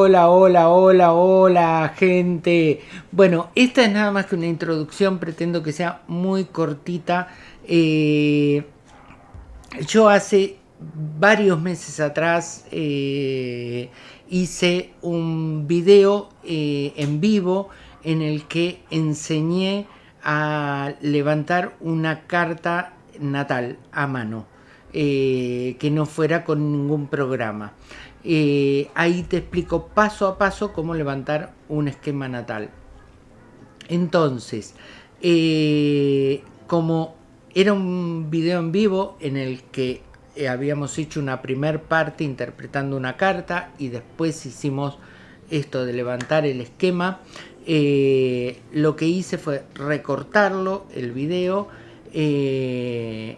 hola, hola, hola, hola, gente. Bueno, esta es nada más que una introducción, pretendo que sea muy cortita. Eh, yo hace varios meses atrás eh, hice un video eh, en vivo en el que enseñé a levantar una carta natal a mano, que no fuera con ningún programa. Eh, ahí te explico paso a paso cómo levantar un esquema natal. Entonces, eh, como era un video en vivo en el que eh, habíamos hecho una primer parte interpretando una carta y después hicimos esto de levantar el esquema, lo que hice fue recortarlo, el video, y,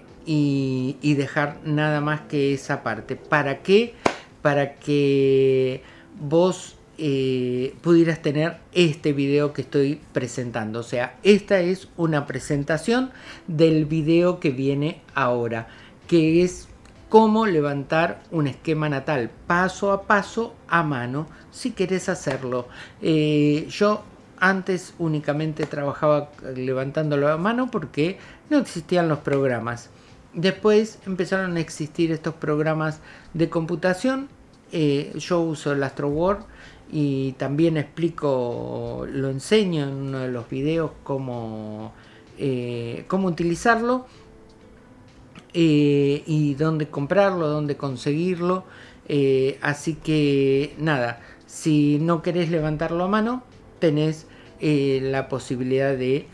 y, dejar nada más que esa parte. ¿Para qué? Para que vos eh, pudieras tener este video que estoy presentando. O sea, esta es una presentación del video que viene ahora, que es cómo levantar un esquema natal paso a paso a mano si querés hacerlo. Eh, yo antes únicamente trabajaba levantándolo a mano porque no existían los programas. Después empezaron a existir estos programas de computación. Eh, yo uso el AstroWord y también explico, lo enseño en uno de los videos cómo, eh, cómo utilizarlo eh, y dónde comprarlo, dónde conseguirlo. así que nada, si no querés levantarlo a mano, tenés la posibilidad de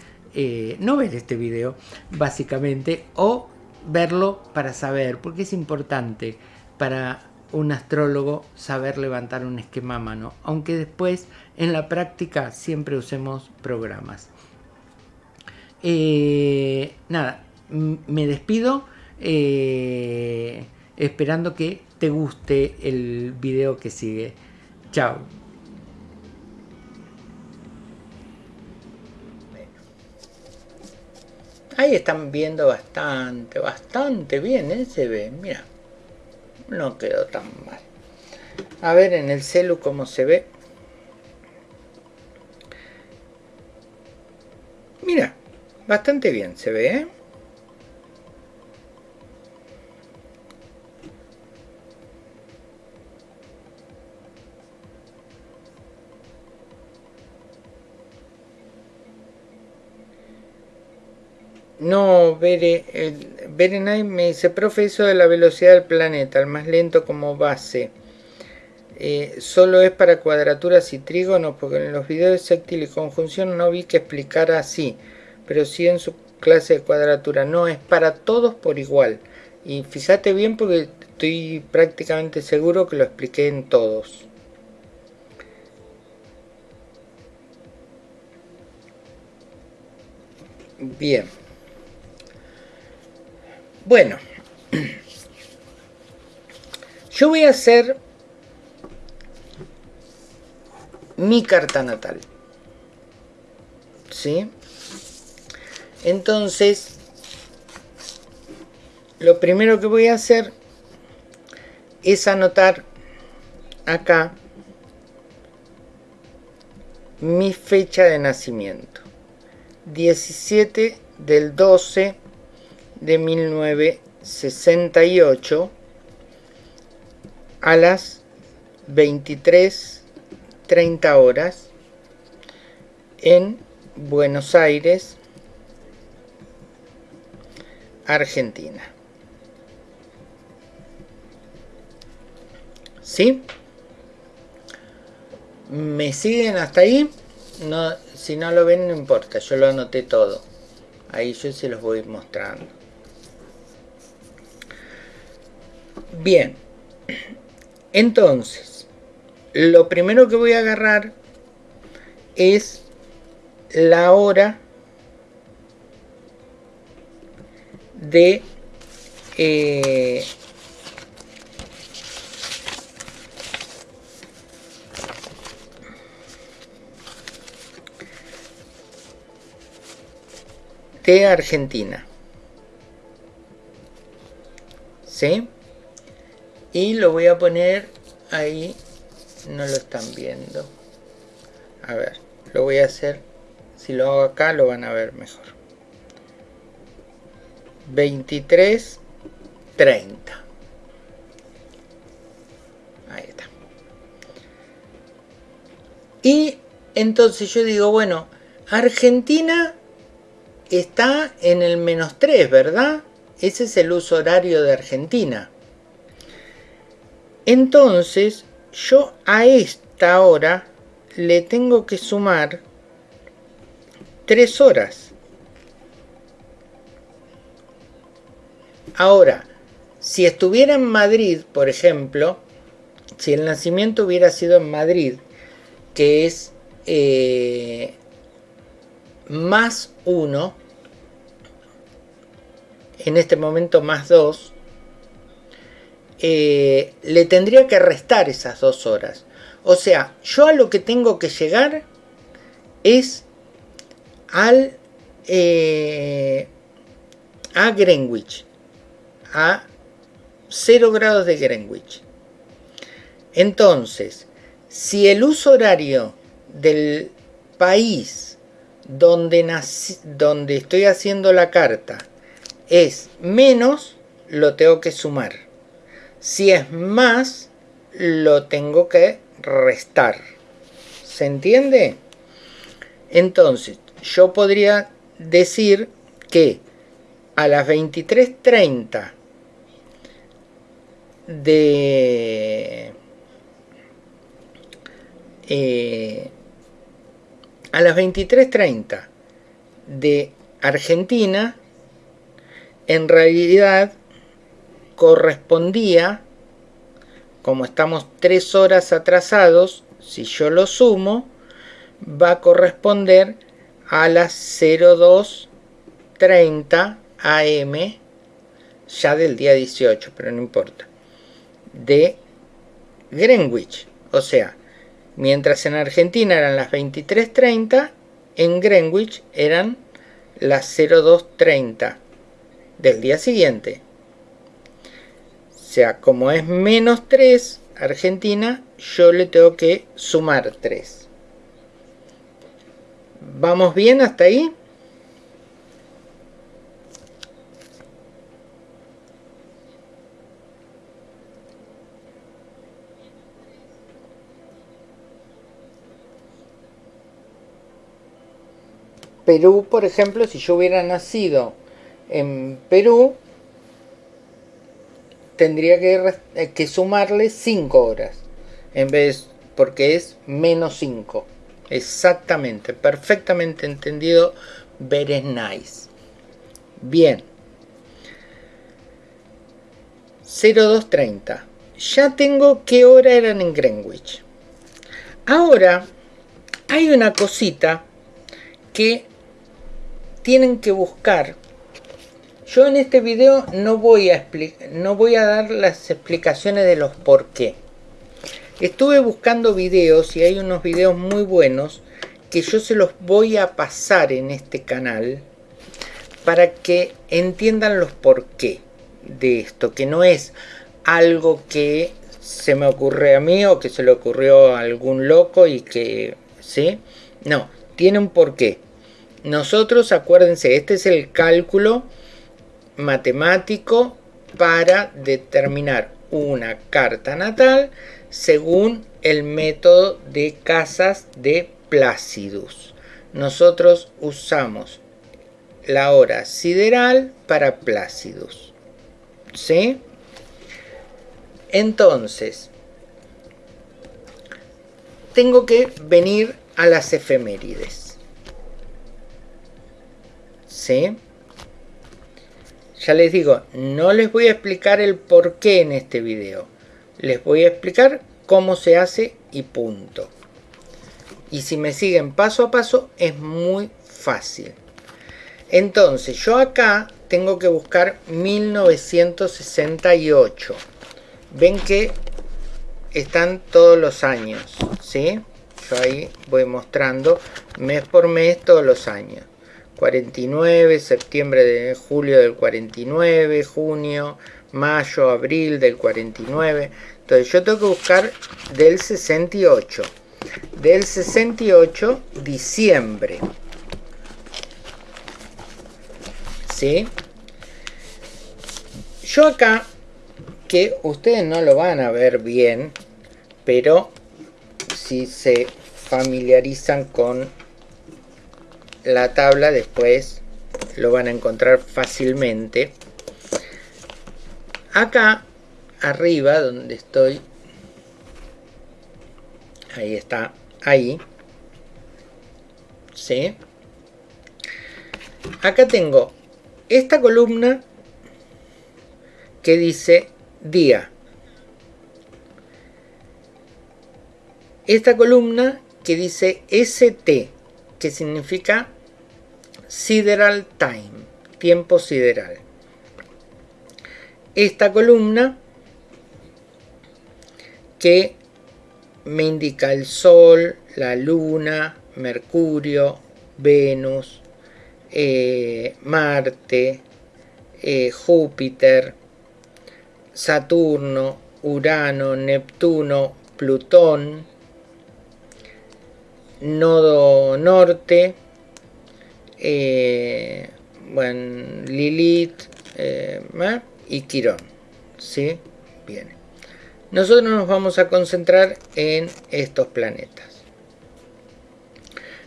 no ver este video, básicamente, o verlo para saber, porque es importante para un astrólogo saber levantar un esquema a mano, aunque después en la práctica siempre usemos programas. Eh, nada, me despido eh, esperando que te guste el video que sigue. Chao. Ahí están viendo bastante, bastante bien, ¿eh? Se ve, mira. No quedó tan mal. A ver en el celu cómo se ve. Mira, bastante bien se ve, ¿eh? No, Bere, Berenay me dice, profe, eso de la velocidad del planeta, el más lento como base, eh, solo es para cuadraturas y trígonos, porque en los videos de sextil y conjunción no vi que explicara así, pero sí en su clase de cuadratura, no, es para todos por igual. Y fíjate bien porque estoy prácticamente seguro que lo expliqué en todos. Bien. Bueno, yo voy a hacer mi carta natal. ¿Sí? Entonces, lo primero que voy a hacer es anotar acá mi fecha de nacimiento. 17 del 12 de 1968 a las 23.30 horas en Buenos Aires, Argentina. ¿Sí? ¿Me siguen hasta ahí? No, si no lo ven no importa, yo lo anoté todo. Ahí yo se los voy mostrando. Bien, entonces, lo primero que voy a agarrar es la hora de eh, Argentina. ¿Sí? Y lo voy a poner ahí no lo están viendo. A ver, lo voy a hacer. Si lo hago acá lo van a ver mejor. 23, 30. Ahí está. Y entonces yo digo, bueno, Argentina está en el menos 3, ¿verdad? Ese es el uso horario de Argentina. Entonces, yo a esta hora le tengo que sumar 3 horas. Ahora, si estuviera en Madrid, por ejemplo, si el nacimiento hubiera sido en Madrid, que es eh, más 1, en este momento más 2, eh, le tendría que restar esas dos horas. O sea, yo a lo que tengo que llegar es al eh, a Greenwich, a 0 grados de Greenwich. Entonces, si el uso horario del país donde, donde estoy haciendo la carta es menos, lo tengo que sumar. Si es más, lo tengo que restar. ¿Se entiende? Entonces, yo podría decir que a las 23.30 de... Eh, a las 23.30 de Argentina en realidad correspondía, como estamos tres horas atrasados, si yo lo sumo, va a corresponder a las 02.30 am ya del día 18, pero no importa, de Greenwich. O sea, mientras en Argentina eran las 23.30, en Greenwich eran las 02.30 del día siguiente. Sea, como es menos 3, Argentina, yo le tengo que sumar 3. ¿Vamos bien hasta ahí? Perú, por ejemplo, si yo hubiera nacido en Perú tendría que, eh, sumarle 5 horas en vez porque es menos 5 exactamente perfectamente entendido very nice. Bien. 0230 ya tengo qué hora eran en Greenwich. Ahora hay una cosita que tienen que buscar yo en este video no voy a, no voy a dar las explicaciones de los por qué. Estuve buscando videos y hay unos videos muy buenos que yo se los voy a pasar en este canal para que entiendan los por qué de esto, que no es algo que se me ocurre a mí o que se le ocurrió a algún loco y que, ¿sí? No, tiene un porqué. Nosotros, acuérdense, este es el cálculo matemático para determinar una carta natal según el método de casas de Placidus. Nosotros usamos la hora sideral para Placidus. ¿Sí? Entonces, tengo que venir a las efemérides. ¿Sí? Ya les digo, no les voy a explicar el por qué en este video. Les voy a explicar cómo se hace y punto. Y si me siguen paso a paso es muy fácil. Entonces yo acá tengo que buscar 1968. Ven que están todos los años, ¿sí? Yo ahí voy mostrando mes por mes todos los años. 49, septiembre de julio del 49, junio, mayo, abril del 49. Entonces yo tengo que buscar del 68. Del 68, diciembre. ¿Sí? Yo acá, que ustedes no lo van a ver bien, pero si se familiarizan con la tabla después lo van a encontrar fácilmente. Acá arriba donde estoy, ahí está, ahí, ¿sí? Acá tengo esta columna que dice día. Esta columna que dice ST, que significa Sideral Time, tiempo sideral. Esta columna que me indica el Sol, la Luna, Mercurio, Venus, eh, Marte, eh, Júpiter, Saturno, Urano, Neptuno, Plutón, nodo norte, eh, bueno, Lilith eh, y Quirón. ¿sí? Bien. Nosotros nos vamos a concentrar en estos planetas.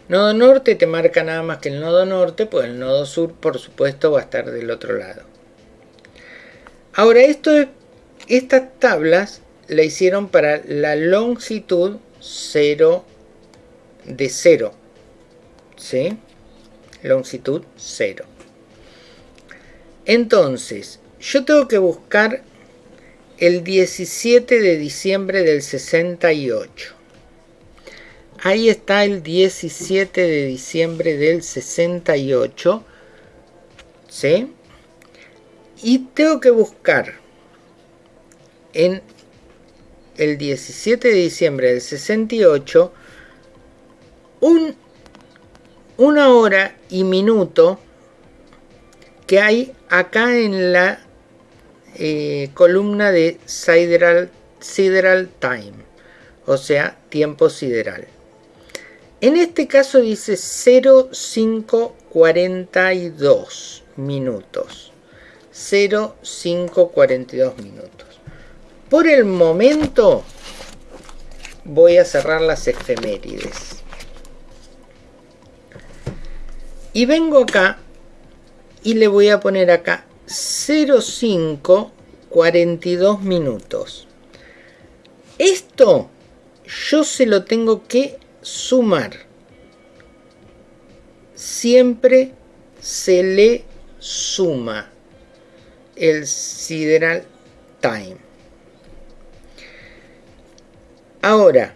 Nodo norte te marca nada más que el nodo norte, pues el nodo sur por supuesto va a estar del otro lado. Ahora esto, estas tablas la hicieron para la longitud 0 de 0. ¿Sí? Longitud 0. Entonces, yo tengo que buscar el 17 de diciembre del 68. Ahí está el 17 de diciembre del 68. ¿Sí? Y tengo que buscar en el 17 de diciembre del 68 un, una hora y minuto que hay acá en la eh, columna de sideral, time, o sea, tiempo sideral. En este caso dice 0542 minutos. 0542 minutos. Por el momento voy a cerrar las efemérides. Y vengo acá y le voy a poner acá 0542 minutos. Esto yo se lo tengo que sumar. Siempre se le suma el sideral time. Ahora,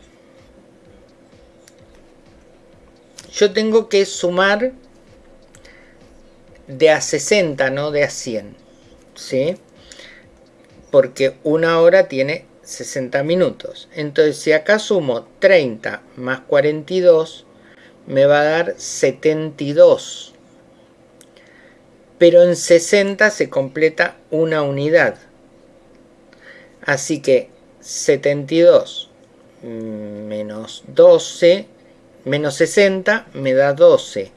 yo tengo que sumar de a 60, no de a 100. ¿Sí? Porque una hora tiene 60 minutos. Entonces, si acá sumo 30 más 42, me va a dar 72. Pero en 60 se completa una unidad. Así que 72 menos 12 menos 60 me da 12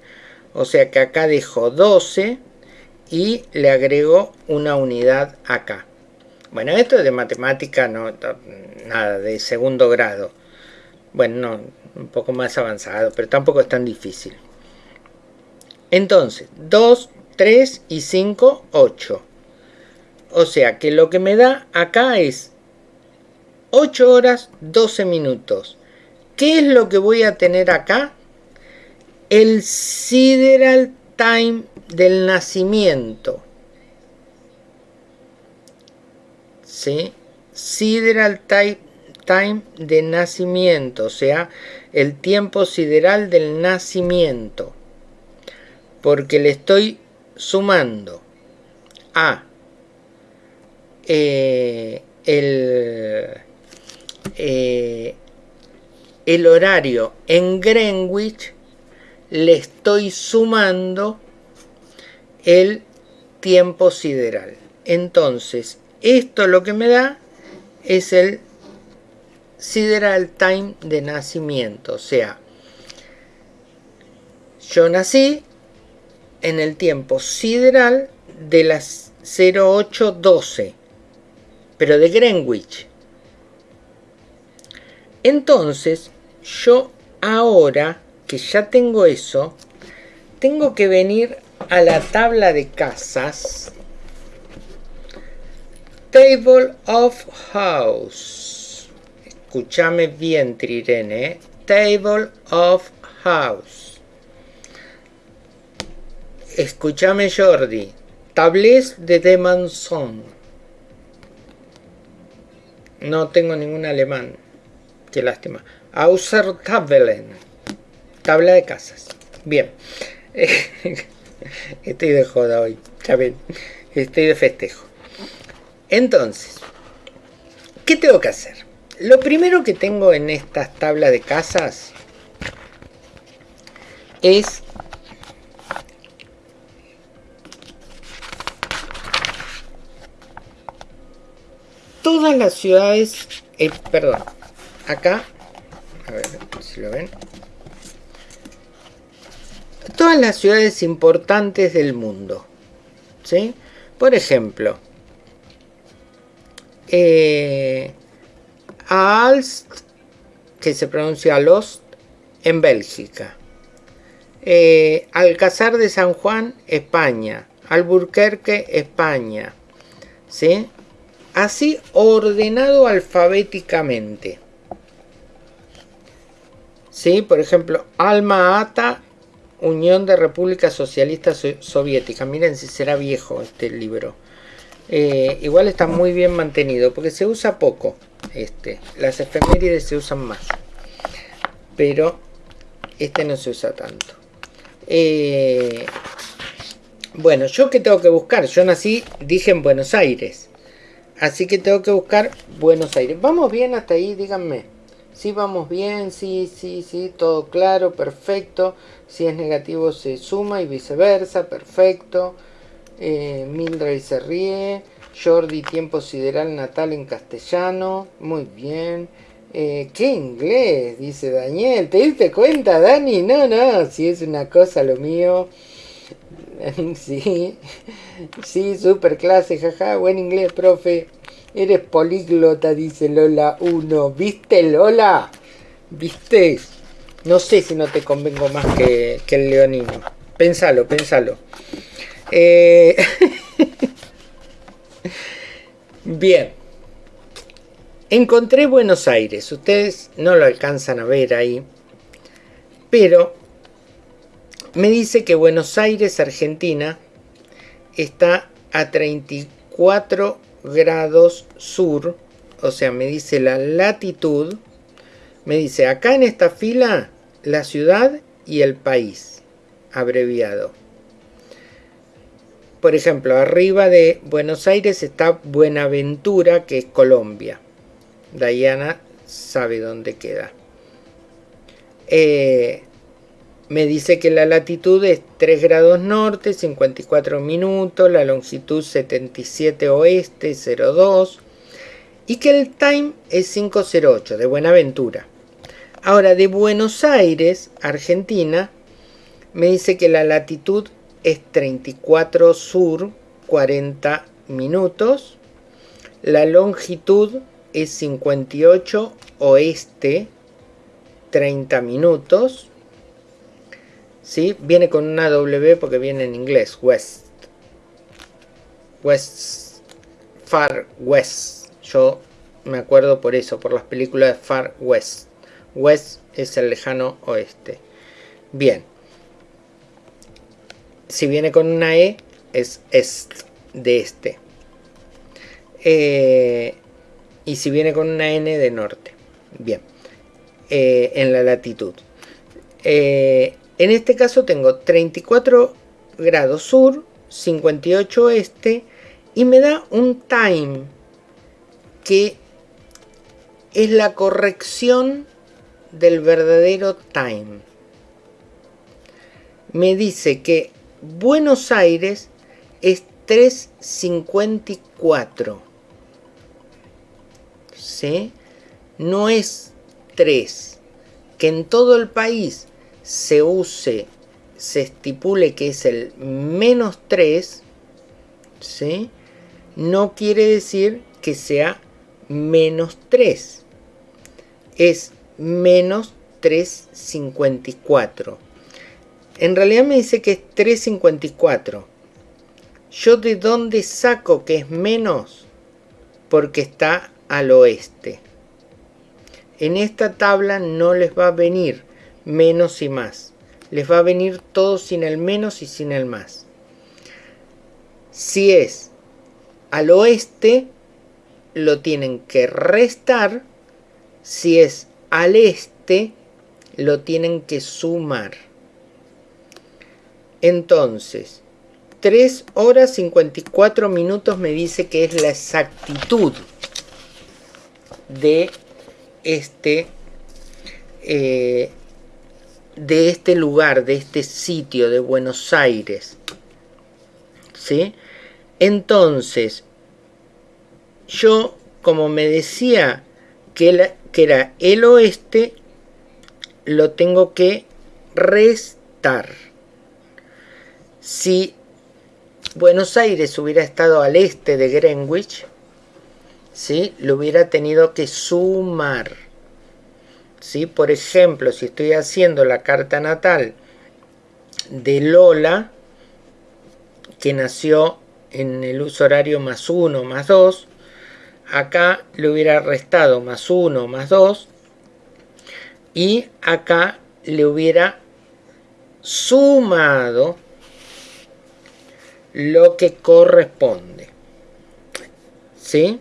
o sea que acá dejo 12 y le agrego una unidad acá. Bueno, esto es de matemática, no, nada, de segundo grado. Bueno, no, un poco más avanzado, pero tampoco es tan difícil. Entonces, 2, 3 y 5, 8. O sea que lo que me da acá es 8 horas 12 minutos. ¿Qué es lo que voy a tener acá? El sideral time del nacimiento. ¿Sí? Sideral time de nacimiento, o sea, el tiempo sideral del nacimiento. Porque le estoy sumando a eh, el, eh, el horario en Greenwich le estoy sumando el tiempo sideral. Entonces, esto lo que me da es el sideral time de nacimiento. O sea, yo nací en el tiempo sideral de las 0812, pero de Greenwich. Entonces, yo ahora que ya tengo eso, tengo que venir a la tabla de casas. Table of House. Escúchame bien, Trirene. ¿eh? Table of House. Escúchame, Jordi. Tablés de Demanson. No tengo ningún alemán. Qué lástima. Außer Tabellen. Tabla de casas. Bien. Estoy de joda hoy. Ya Estoy de festejo. Entonces, ¿qué tengo que hacer? Lo primero que tengo en estas tablas de casas es todas las ciudades, eh, perdón, acá, a ver si lo ven, todas las ciudades importantes del mundo, ¿sí? Por ejemplo, eh, Alst, que se pronuncia Lost, en Bélgica. Eh, Alcázar de San Juan, España. Alburquerque, España. ¿Sí? Así ordenado alfabéticamente. ¿Sí? Por ejemplo, Alma Ata, Unión de Repúblicas Socialistas Soviéticas. Miren si será viejo este libro. Eh, igual está muy bien mantenido porque se usa poco. Este, las efemérides se usan más. Pero este no se usa tanto. Eh, bueno, yo que tengo que buscar. Yo nací, dije en Buenos Aires. Así que tengo que buscar Buenos Aires. ¿Vamos bien hasta ahí? Díganme. Si vamos bien, sí, sí, sí, todo claro, perfecto. Si es negativo se suma y viceversa, perfecto. Eh, Mildred se ríe. Jordi, tiempo sideral natal en castellano. Muy bien. Eh, ¿Qué inglés? Dice Daniel. ¿Te diste cuenta, Dani? No, no, si es una cosa lo mío. sí, sí, super clase, jaja. Buen inglés, profe. Eres políglota, dice Lola 1. ¿Viste, Lola? ¿Viste? No sé si no te convengo más que, que el leonino. Pensalo, pensalo. Eh, bien. Encontré Buenos Aires. Ustedes no lo alcanzan a ver ahí. Pero me dice que Buenos Aires, Argentina, está a 34 grados sur. O sea, me dice la latitud. Me dice acá en esta fila la ciudad y el país. Abreviado. Por ejemplo, arriba de Buenos Aires está Buenaventura, que es Colombia. Diana sabe dónde queda. Eh, me dice que la latitud es 3 grados norte, 54 minutos, la longitud 77 oeste, 02 y que el time es 508 de Buenaventura. Ahora de Buenos Aires, Argentina, me dice que la latitud es 34 sur, 40 minutos. La longitud es 58 oeste, 30 minutos. ¿Sí? Viene con una W porque viene en inglés, west. West, far west. Yo me acuerdo por eso, por las películas de Far West. West es el lejano oeste. Bien si viene con una E, es est, de este. Eh, y si viene con una N, de norte. Bien, eh, en la latitud. Eh, en este caso tengo 34 grados sur, 58 este, y me da un time que es la corrección del verdadero time. Me dice que Buenos Aires es 354. ¿Sí? no es 3. Que en todo el país se use, se estipule que es el menos 3, ¿sí? no quiere decir que sea menos 3. Es menos 354. En realidad me dice que es 354. ¿Yo de dónde saco que es menos? Porque está al oeste. En esta tabla no les va a venir menos y más. Les va a venir todo sin el menos y sin el más. Si es al oeste, lo tienen que restar. Si es al este, lo tienen que sumar. Entonces, 3 horas 54 minutos me dice que es la exactitud de este eh, de este lugar, de este sitio de Buenos Aires. ¿Sí? Entonces, yo, como me decía que, que era el oeste, lo tengo que restar. Si Buenos Aires hubiera estado al este de Greenwich, ¿sí? lo hubiera tenido que sumar. ¿sí? Por ejemplo, si estoy haciendo la carta natal de Lola, que nació en el uso horario más 1 más 2, acá le hubiera restado más 1 más 2 y acá le hubiera sumado lo que corresponde. ¿Sí?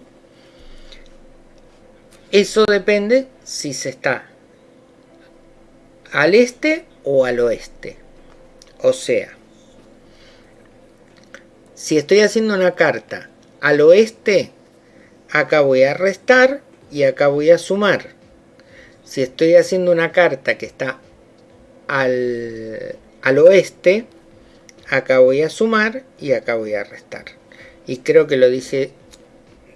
Eso depende si se está al este o al oeste. O sea, si estoy haciendo una carta al oeste, acá voy a restar y acá voy a sumar. Si estoy haciendo una carta que está al, al oeste, acá voy a sumar y acá voy a restar. Y creo que lo dice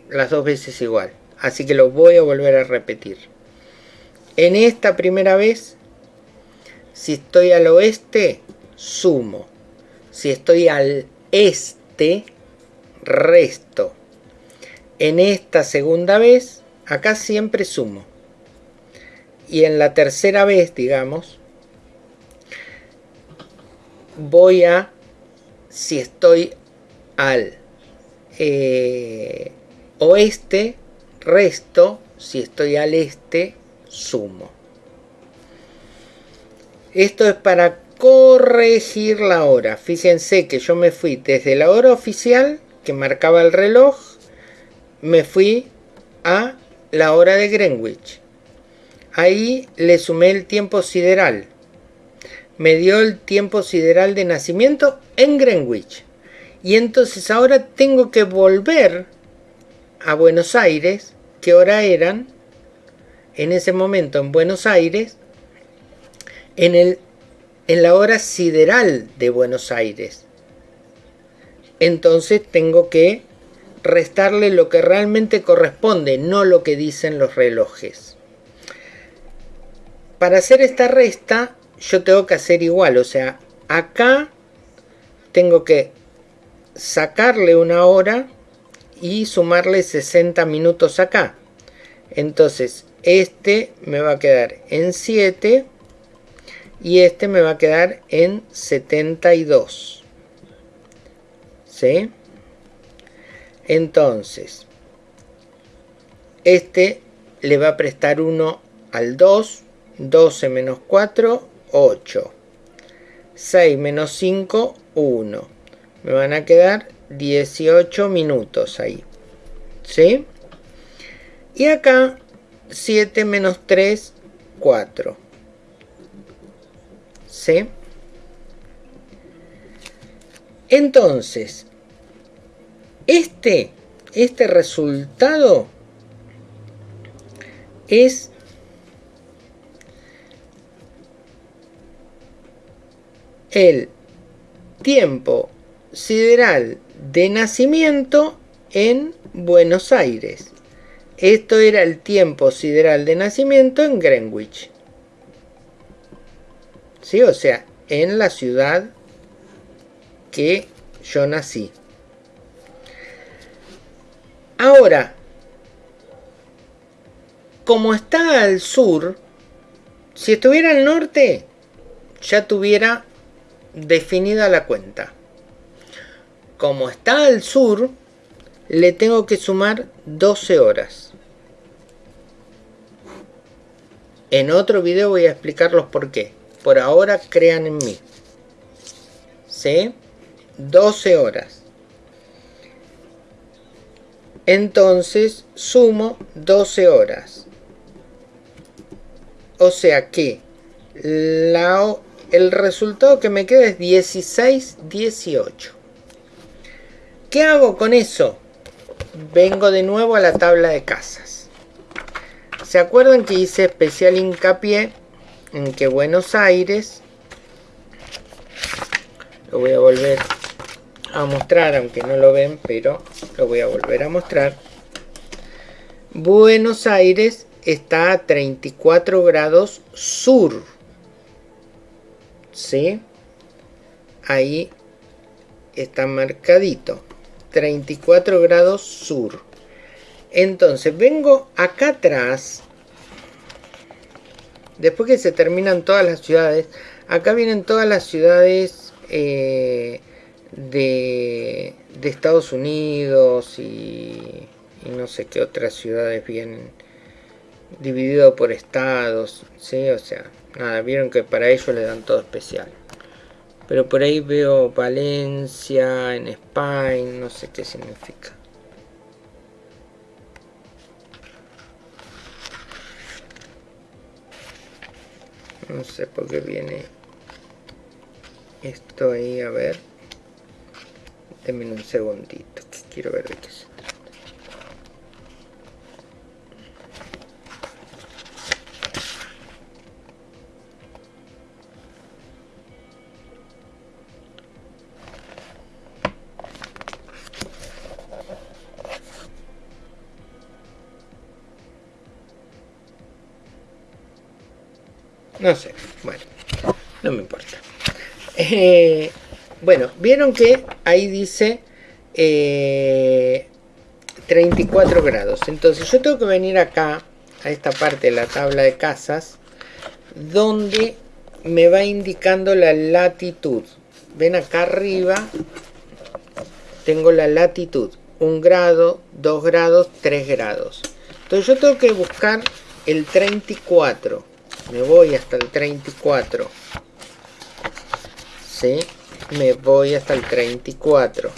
las dos veces igual. Así que lo voy a volver a repetir. En esta primera vez, si estoy al oeste, sumo. Si estoy al este, resto. En esta segunda vez, acá siempre sumo. Y en la tercera vez, digamos, voy a, si estoy al eh, oeste, resto, si estoy al este, sumo. Esto es para corregir la hora. Fíjense que yo me fui desde la hora oficial que marcaba el reloj, me fui a la hora de Greenwich. Ahí le sumé el tiempo sideral. Me dio el tiempo sideral de nacimiento en Greenwich. Y entonces ahora tengo que volver a Buenos Aires, qué hora eran en ese momento en Buenos Aires, en, el, en la hora sideral de Buenos Aires. Entonces tengo que restarle lo que realmente corresponde, no lo que dicen los relojes. Para hacer esta resta, yo tengo que hacer igual, o sea, acá tengo que sacarle una hora y sumarle 60 minutos acá. Entonces, este me va a quedar en 7 y este me va a quedar en 72. ¿Sí? Entonces, este le va a prestar 1 al 2, 12 menos 4, 8. 6 menos 5, 1. Me van a quedar 18 minutos ahí. ¿Sí? Y acá 7 menos 3, 4. ¿Sí? Entonces, este, este resultado es el tiempo sideral de nacimiento en Buenos Aires. Esto era el tiempo sideral de nacimiento en Greenwich. ¿Sí? O sea, en la ciudad que yo nací. Ahora, como está al sur, si estuviera al norte, ya tuviera definida la cuenta. Como está al sur, le tengo que sumar 12 horas. En otro video voy a explicarlos por qué. Por ahora crean en mí. ¿Sí? 12 horas. Entonces sumo 12 horas. O sea que el resultado que me queda es 16, 18. ¿Qué hago con eso? Vengo de nuevo a la tabla de casas. ¿Se acuerdan que hice especial hincapié en que Buenos Aires, lo voy a volver a mostrar, aunque no lo ven, pero lo voy a volver a mostrar. Buenos Aires está a 34 grados sur. ¿Sí? Ahí está marcadito. 34 grados sur. Entonces vengo acá atrás. Después que se terminan todas las ciudades. Acá vienen todas las ciudades eh, de, de, Estados Unidos y, no sé qué otras ciudades vienen dividido por estados, ¿sí? O sea, nada, vieron que para ellos le dan todo especial. Pero por ahí veo Valencia, en España, no sé qué significa. No sé por qué viene esto ahí, a ver. Denme un segundito, quiero ver de qué se No sé, bueno, no me importa. Eh, bueno, vieron que ahí dice 34 eh, grados. Entonces yo tengo que venir acá, a esta parte de la tabla de casas, donde me va indicando la latitud. Ven acá arriba, tengo la latitud. 1 grado, 2 grados, 3 grados. Entonces yo tengo que buscar el 34 me voy hasta el 34 ¿sí? Me voy hasta el 34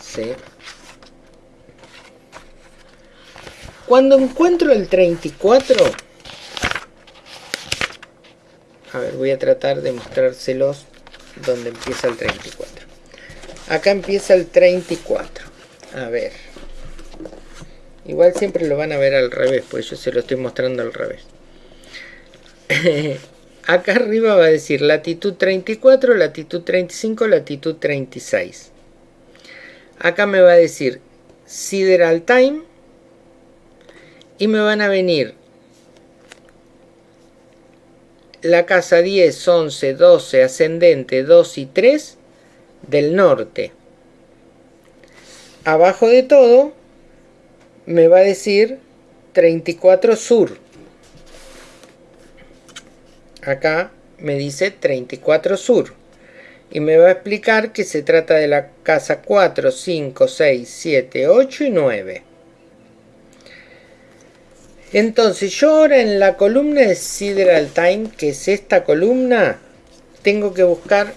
¿sí? cuando encuentro el 34 a ver voy a tratar de mostrárselos donde empieza el 34 acá empieza el 34 a ver Igual siempre lo van a ver al revés, pues yo se lo estoy mostrando al revés. Acá arriba va a decir latitud 34, latitud 35, latitud 36. Acá me va a decir sideral time y me van a venir la casa 10, 11, 12, ascendente 2 y 3 del norte. Abajo de todo me va a decir 34 sur. Acá me dice 34 sur. Y me va a explicar que se trata de la casa 4, 5, 6, 7, 8 y 9. Entonces yo ahora en la columna de Sideral Time, que es esta columna, tengo que buscar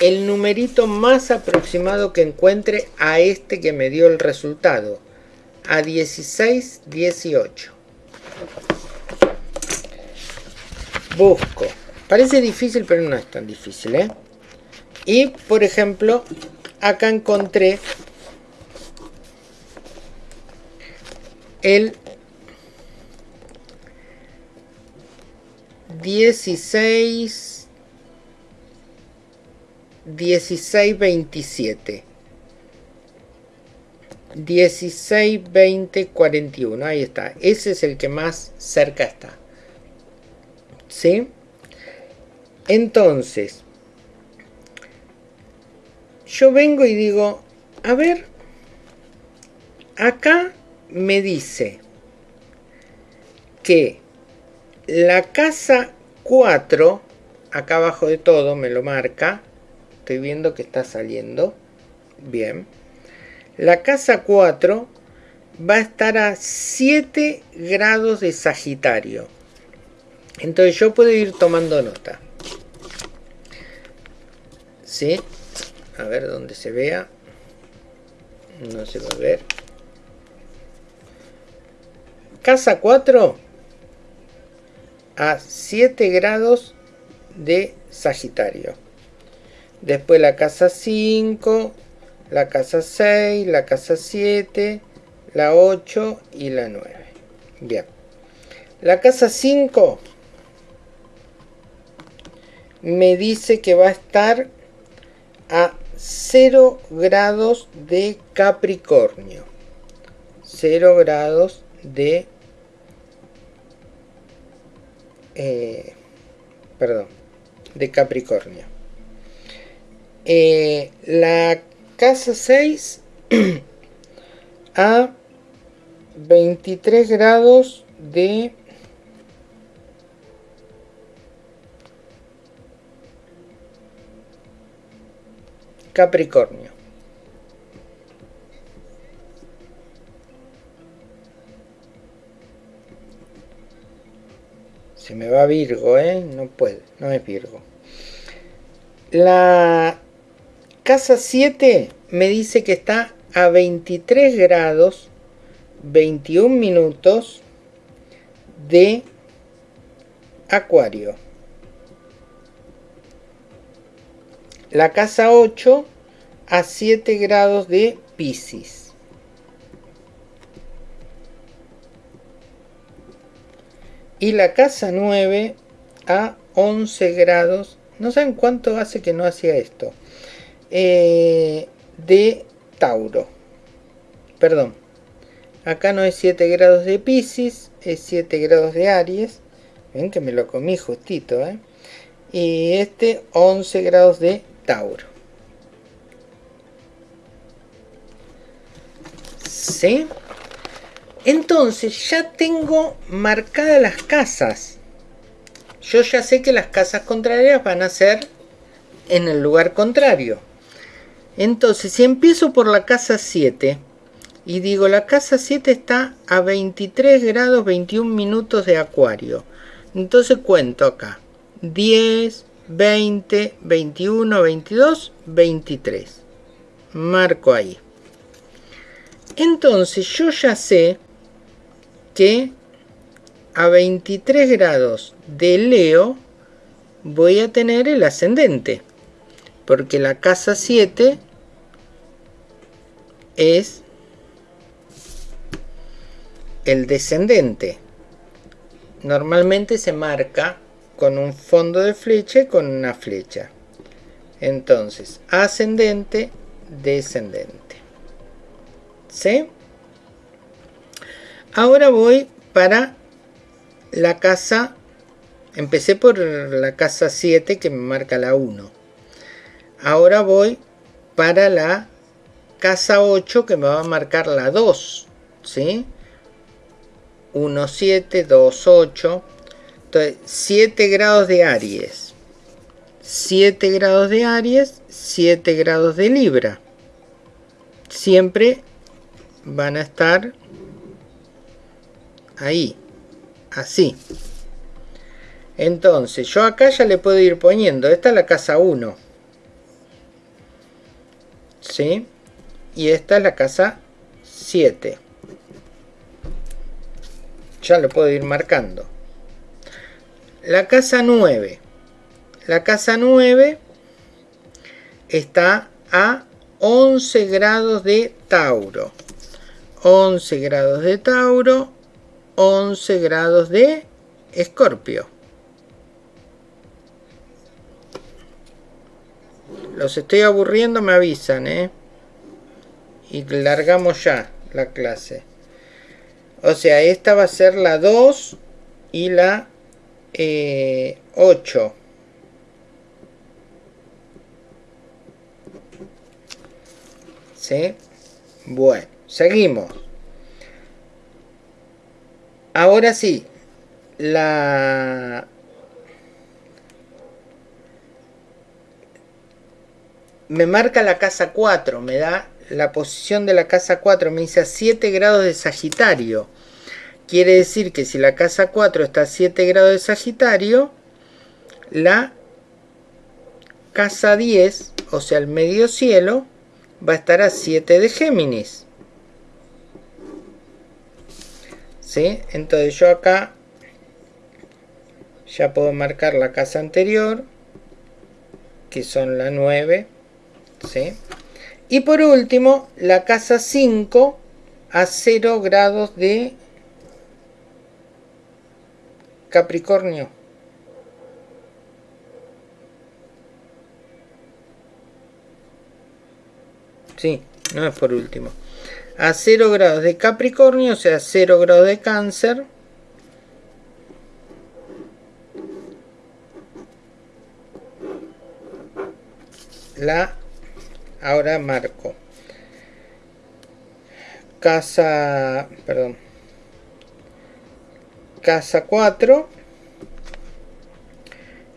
el numerito más aproximado que encuentre a este que me dio el resultado a 16, 18. Busco. Parece difícil, pero no es tan difícil, ¿eh? Y, por ejemplo, acá encontré el 16 16 27 16, 20, 41. Ahí está. Ese es el que más cerca está. ¿Sí? Entonces, yo vengo y digo, a ver, acá me dice que la casa 4, acá abajo de todo me lo marca, estoy viendo que está saliendo, bien, la casa 4 va a estar a 7 grados de Sagitario. Entonces yo puedo ir tomando nota. ¿Sí? A ver dónde se vea. No se va a ver. Casa 4 a 7 grados de Sagitario. Después la casa 5, la casa 6, la casa 7, la 8 y la 9. Bien. La casa 5 me dice que va a estar a 0 grados de Capricornio. 0 grados de... Eh, perdón, de Capricornio. Eh, la casa 6 a 23 grados de Capricornio. Se me va Virgo, ¿eh? No puede, no es Virgo. La casa 7 me dice que está a 23 grados 21 minutos de Acuario. La casa 8 a 7 grados de Pisces. Y la casa 9 a 11 grados. No saben cuánto hace que no hacía esto. Eh, de Tauro. Perdón. Acá no es 7 grados de Pisces, es 7 grados de Aries. Ven que me lo comí justito, ¿eh? Y este 11 grados de Tauro. ¿Sí? Entonces ya tengo marcadas las casas. Yo ya sé que las casas contrarias van a ser en el lugar contrario. Entonces, si empiezo por la casa 7 y digo la casa 7 está a 23 grados 21 minutos de acuario. Entonces cuento acá. 10, 20, 21, 22, 23. Marco ahí. Entonces yo ya sé que a 23 grados de Leo voy a tener el ascendente. Porque la casa 7 es el descendente. Normalmente se marca con un fondo de flecha y con una flecha. Entonces, ascendente, descendente. ¿Sí? Ahora voy para la casa, empecé por la casa 7 que me marca la 1. Ahora voy para la casa 8 que me va a marcar la 2. ¿Sí? 1, 7, 2, 8. Entonces, 7 grados de Aries, 7 grados de Aries, 7 grados de Libra. Siempre van a estar ahí, así. Entonces, yo acá ya le puedo ir poniendo, esta es la casa 1. ¿Sí? Y esta es la casa 7. Ya lo puedo ir marcando. La casa 9. La casa 9 está a 11 grados de Tauro. 11 grados de Tauro, 11 grados de Escorpio. Los estoy aburriendo, me avisan, ¿eh? y largamos ya la clase. O sea, esta va a ser la 2 y la 8. Eh, ¿Sí? Bueno, seguimos. Ahora sí, la me marca la casa 4, me da la posición de la casa 4, me dice a 7 grados de Sagitario. Quiere decir que si la casa 4 está a 7 grados de Sagitario, la casa 10, o sea el medio cielo, va a estar a 7 de Géminis. ¿Sí? Entonces yo acá ya puedo marcar la casa anterior, que son la 9, ¿sí? Y por último, la casa 5 a 0 grados de Capricornio. Sí, no es por último. A 0 grados de Capricornio, o sea, 0 grados de Cáncer. La ahora marco casa perdón casa 4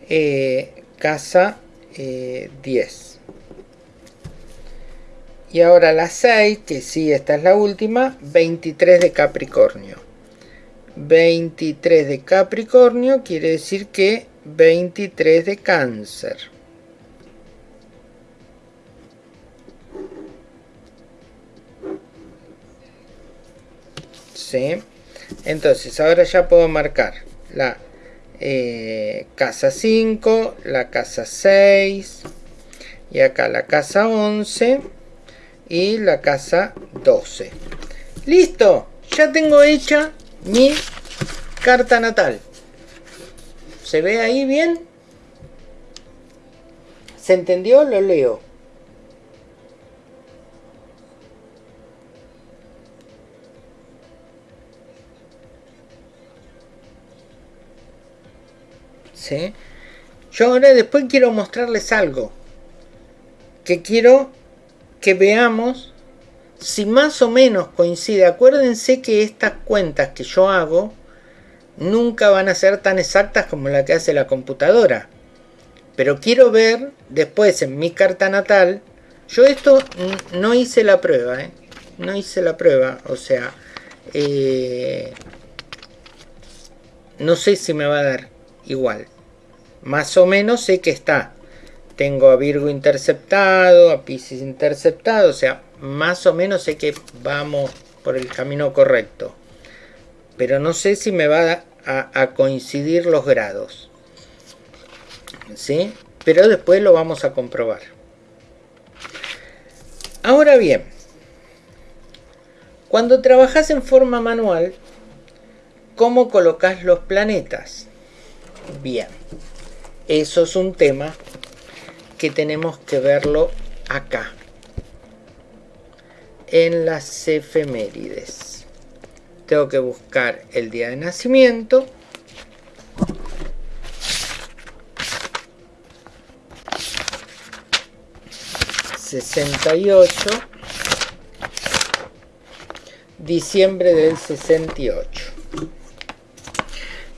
eh, casa 10 eh, y ahora la 6 que sí esta es la última 23 de Capricornio. 23 de Capricornio quiere decir que 23 de cáncer Entonces, ahora ya puedo marcar la eh, casa 5, la casa 6, y acá la casa 11 y la casa 12. ¡Listo! Ya tengo hecha mi carta natal. ¿Se ve ahí bien? ¿Se entendió? Lo leo. Yo ahora después quiero mostrarles algo. Que quiero que veamos si más o menos coincide. Acuérdense que estas cuentas que yo hago nunca van a ser tan exactas como la que hace la computadora. Pero quiero ver después en mi carta natal. Yo esto no hice la prueba, ¿eh? No hice la prueba. O sea, eh, no sé si me va a dar igual más o menos sé que está. Tengo a Virgo interceptado, a Pisces interceptado, o sea, más o menos sé que vamos por el camino correcto. Pero no sé si me va a, a coincidir los grados. ¿Sí? Pero después lo vamos a comprobar. Ahora bien, cuando trabajas en forma manual, ¿cómo colocas los planetas? Bien. Eso es un tema que tenemos que verlo acá. En las efemérides. Tengo que buscar el día de nacimiento. ...68... ...diciembre del 68...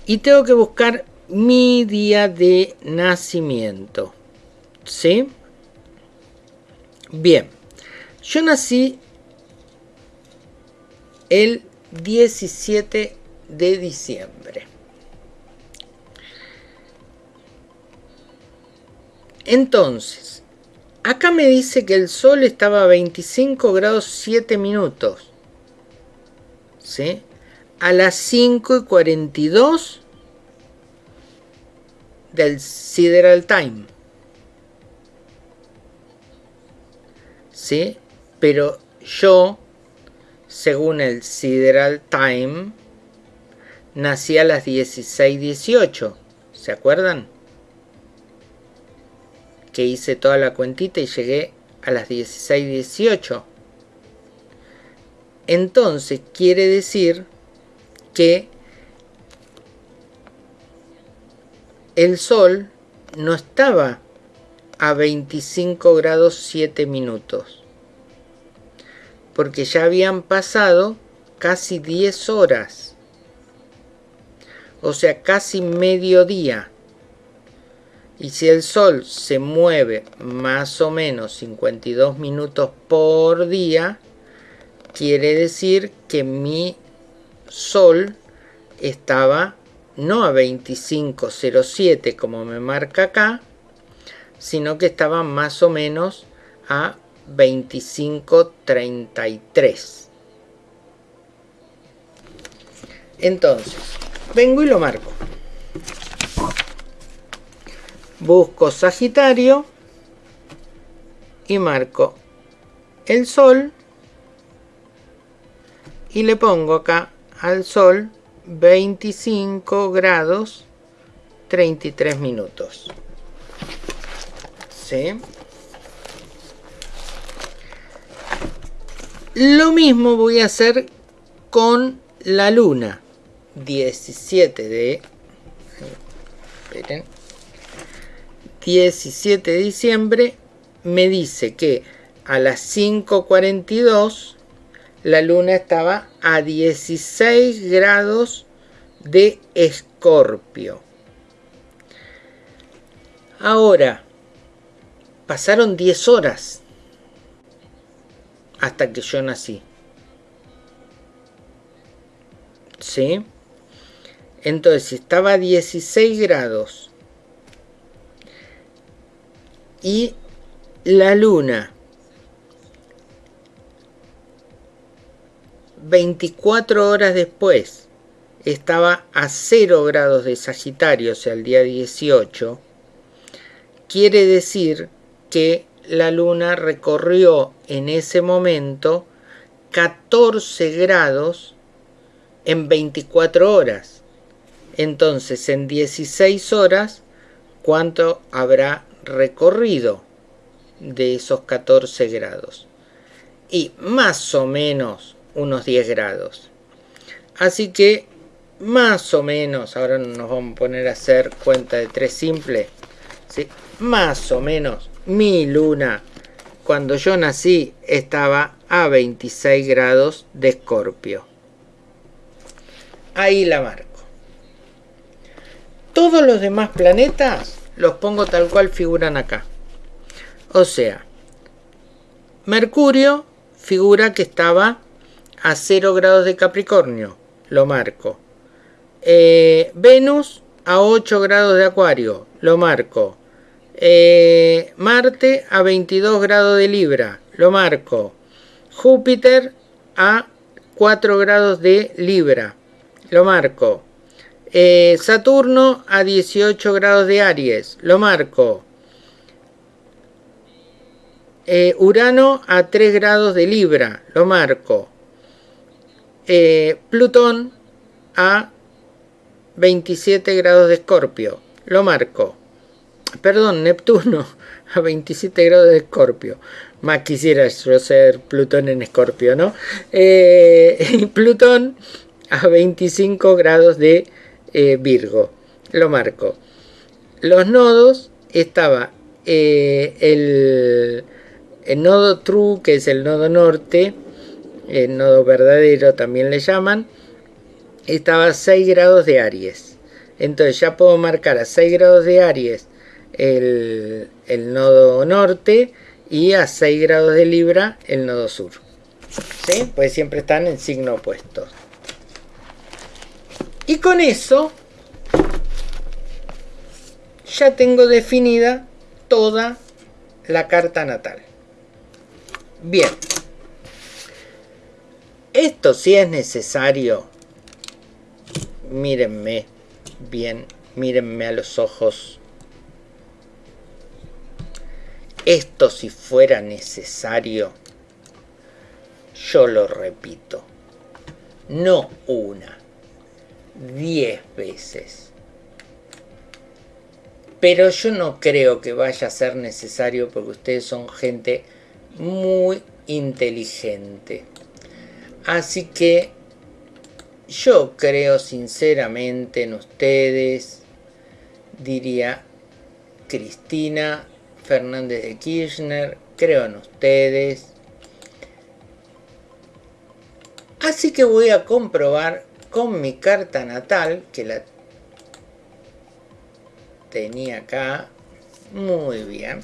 ...y tengo que buscar mi día de nacimiento. ¿Sí? Bien. Yo nací el 17 de diciembre. Entonces, acá me dice que el sol estaba a 25 grados 7 minutos. ¿Sí? A las 5 y 42 del Sideral Time. ¿Sí? Pero yo, según el Sideral Time, nací a las 16.18. ¿Se acuerdan? Que hice toda la cuentita y llegué a las 16.18. Entonces quiere decir que el Sol no estaba a 25 grados 7 minutos, porque ya habían pasado casi 10 horas, o sea, casi mediodía. Y si el Sol se mueve más o menos 52 minutos por día, quiere decir que mi Sol estaba no a 25.07 como me marca acá, sino que estaba más o menos a 25.33. Entonces, vengo y lo marco. Busco Sagitario y marco el Sol y le pongo acá al Sol 25 grados 33 minutos. ¿Sí? Lo mismo voy a hacer con la luna. 17 de... Esperen. 17 de diciembre me dice que a las 5.42 la luna estaba a 16 grados de escorpio. Ahora, pasaron 10 horas hasta que yo nací. ¿Sí? Entonces, estaba a 16 grados y la luna 24 horas después estaba a 0 grados de Sagitario, o sea, el día 18, quiere decir que la luna recorrió en ese momento 14 grados en 24 horas. Entonces, en 16 horas, ¿cuánto habrá recorrido de esos 14 grados? Y más o menos unos 10 grados. Así que más o menos, ahora nos vamos a poner a hacer cuenta de 3 simple, ¿sí? más o menos mi luna cuando yo nací estaba a 26 grados de escorpio. Ahí la marco. Todos los demás planetas los pongo tal cual figuran acá. O sea, Mercurio figura que estaba a 0 grados de Capricornio, lo marco. Eh, Venus a 8 grados de Acuario, lo marco. Eh, Marte a 22 grados de Libra, lo marco. Júpiter a 4 grados de Libra, lo marco. Eh, Saturno a 18 grados de Aries, lo marco. Urano a 3 grados de Libra, lo marco. Eh, Plutón a 27 grados de Escorpio. Lo marco. Perdón, Neptuno a 27 grados de Escorpio. Más quisiera yo ser Plutón en Escorpio, ¿no? Eh, Plutón a 25 grados de eh, Virgo. Lo marco. Los nodos estaba el, el nodo True, que es el nodo norte, el nodo verdadero también le llaman, estaba a 6 grados de Aries. Entonces ya puedo marcar a 6 grados de Aries el, nodo norte y a 6 grados de Libra el nodo sur. ¿Sí? Pues siempre están en signo opuesto. Y con eso ya tengo definida toda la carta natal. Bien. Esto sí es necesario. Mírenme bien, mírenme a los ojos. Esto si fuera necesario, yo lo repito. No una, diez veces. Pero yo no creo que vaya a ser necesario porque ustedes son gente muy inteligente. Así que yo creo sinceramente en ustedes, diría Cristina Fernández de Kirchner, creo en ustedes. Así que voy a comprobar con mi carta natal, que la tenía acá. Muy bien.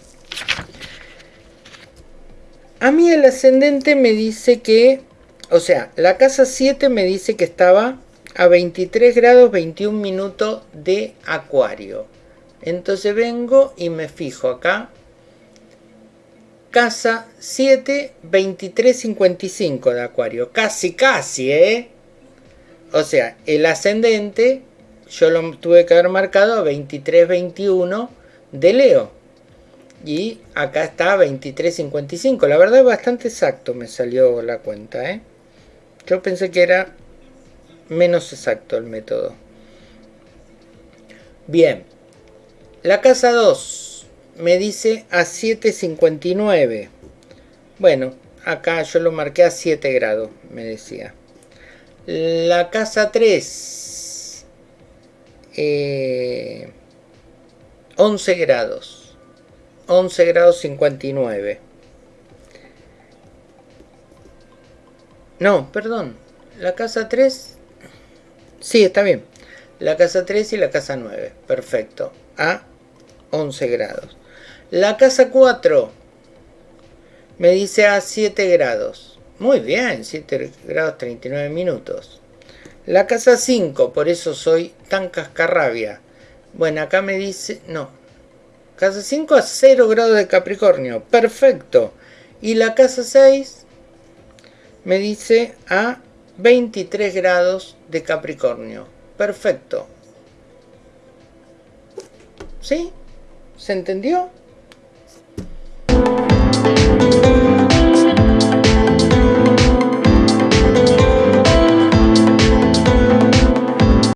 A mí el ascendente me dice que, o sea, la casa 7 me dice que estaba a 23 grados 21 minutos de acuario. Entonces vengo y me fijo acá. Casa 7, 23, 55 de acuario. Casi, casi, ¿eh? O sea, el ascendente yo lo tuve que haber marcado a 23, 21 de Leo y acá está 23.55 la verdad es bastante exacto me salió la cuenta ¿eh? Yo pensé que era menos exacto el método. Bien. La casa 2 me dice a 7.59 bueno acá yo lo marqué a 7 grados me decía. La casa 3 eh, 11 grados. 11 grados 59. No, perdón. La casa 3... Sí, está bien. La casa 3 y la casa 9. Perfecto. A 11 grados. La casa 4 me dice a 7 grados. Muy bien, 7 grados 39 minutos. La casa 5, por eso soy tan cascarrabia. Bueno, acá me dice... No, Casa 5 a 0 grados de Capricornio. Perfecto. Y la casa 6 me dice a 23 grados de Capricornio. Perfecto. ¿Sí? ¿Se entendió?